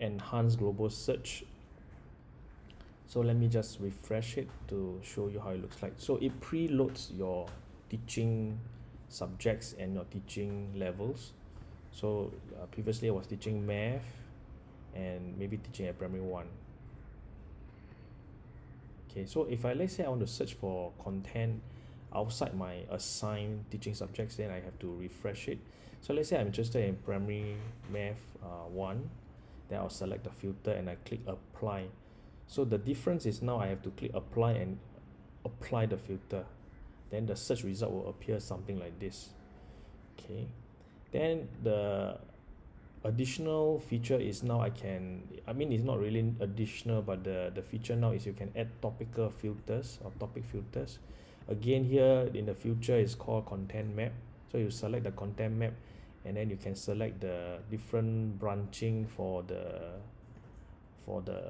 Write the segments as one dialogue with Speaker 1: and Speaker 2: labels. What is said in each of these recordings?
Speaker 1: enhanced global search. So let me just refresh it to show you how it looks like. So it preloads your teaching subjects and your teaching levels. So uh, previously I was teaching math and maybe teaching at primary one. Okay so if I let's say I want to search for content outside my assigned teaching subjects then I have to refresh it. So let's say I'm interested in primary math uh, 1 then I'll select the filter and I click apply. So the difference is now I have to click apply and apply the filter. Then the search result will appear something like this. Okay. Then the additional feature is now I can I mean it's not really additional but the the feature now is you can add topical filters or topic filters. Again here in the future is called content map. So you select the content map and then you can select the different branching for the for the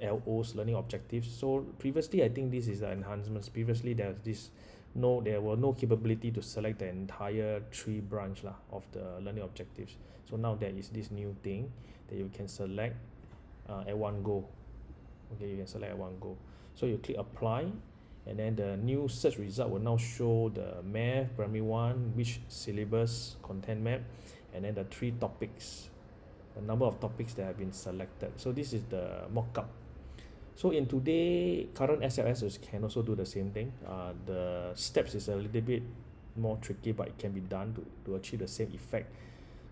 Speaker 1: LOs learning objectives. So previously I think this is the enhancements. Previously there's this no there were no capability to select the entire tree branch lah of the learning objectives. So now there is this new thing that you can select uh, at one go. Okay you can select at one go. So you click apply and then the new search result will now show the math primary one which syllabus content map and then the three topics the number of topics that have been selected. So this is the mock-up. So in today current SLS can also do the same thing. Uh, the steps is a little bit more tricky but it can be done to, to achieve the same effect.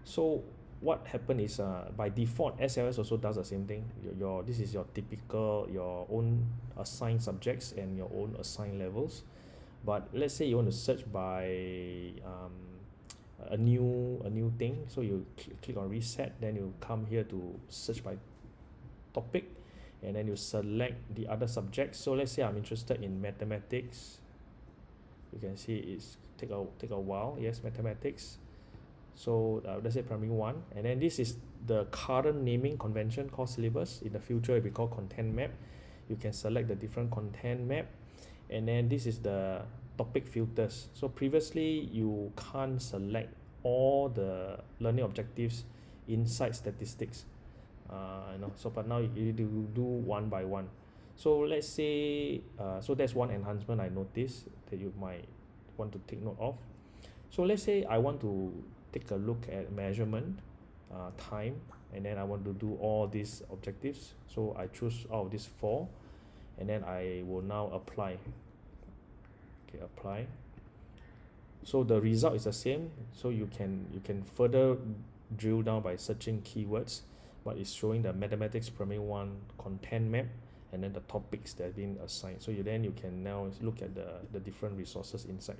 Speaker 1: So what happened is uh, by default SLS also does the same thing. Your, your this is your typical your own assigned subjects and your own assigned levels. But let's say you want to search by um, a new a new thing so you cl click on reset then you come here to search by topic and then you select the other subjects. So let's say I'm interested in mathematics. You can see it's take a take a while. Yes mathematics so uh, let's say primary one and then this is the current naming convention called syllabus. In the future it will be called content map. You can select the different content map and then this is the topic filters. So previously you can't select all the learning objectives inside statistics. Uh, you know so but now you do do one by one. So let's say uh, so that's one enhancement I noticed that you might want to take note of. So let's say I want to take a look at measurement uh, time and then I want to do all these objectives. So I choose out of these four and then I will now apply. Okay apply. So the result is the same. So you can you can further drill down by searching keywords but it's showing the mathematics primary one content map and then the topics that have been assigned. So you then you can now look at the the different resources inside